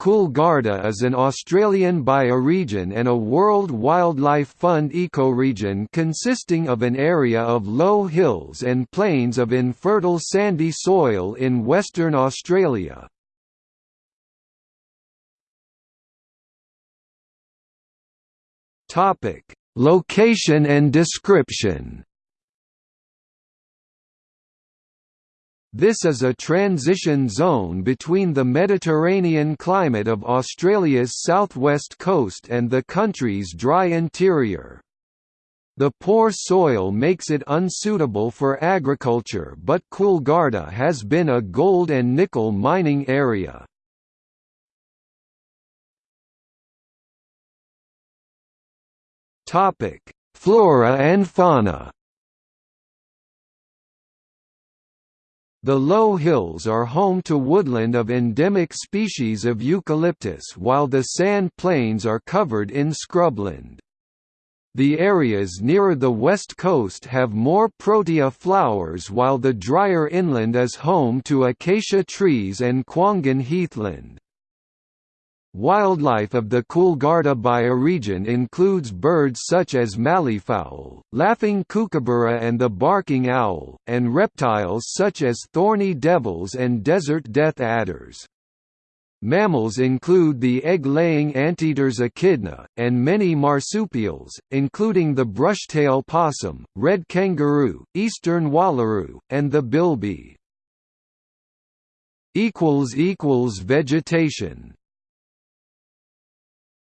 Coolgardie is an Australian bioregion and a World Wildlife Fund ecoregion consisting of an area of low hills and plains of infertile sandy soil in Western Australia. Location and description This is a transition zone between the Mediterranean climate of Australia's southwest coast and the country's dry interior. The poor soil makes it unsuitable for agriculture but Coolgardie has been a gold and nickel mining area. Flora and fauna The low hills are home to woodland of endemic species of eucalyptus while the sand plains are covered in scrubland. The areas nearer the west coast have more protea flowers while the drier inland is home to acacia trees and kwongan heathland. Wildlife of the Coolgardie bioregion includes birds such as malleefowl, laughing kookaburra and the barking owl, and reptiles such as thorny devils and desert death adders. Mammals include the egg-laying anteaters echidna, and many marsupials, including the brushtail possum, red kangaroo, eastern wallaroo, and the bilby. Vegetation